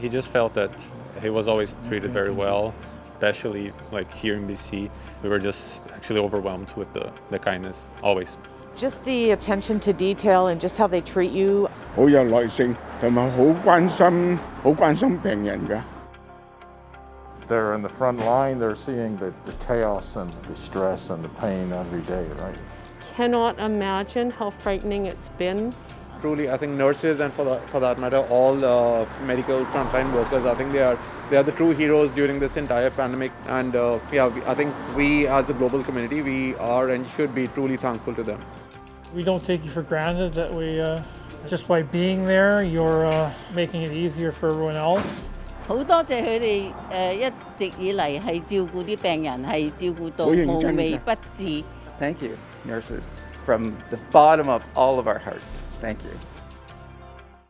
He just felt that he was always treated very well, especially like here in BC. We were just actually overwhelmed with the, the kindness, always. Just the attention to detail and just how they treat you. 好有耐性，同埋好关心，好关心病人㗎。 They're in the front line, they're seeing the, the chaos and the stress and the pain every day, right? Cannot imagine how frightening it's been. Truly, I think nurses and for that, for that matter, all uh, medical frontline workers, I think they are they are the true heroes during this entire pandemic. And uh, yeah, we, I think we as a global community, we are and should be truly thankful to them. We don't take you for granted that we, uh, just by being there, you're uh, making it easier for everyone else. 好多谢佢哋诶一直以嚟系照顾啲病人，系照顾到好认真㗎。无微不至。 Thank you, nurses, from the bottom of all of our hearts. Thank you.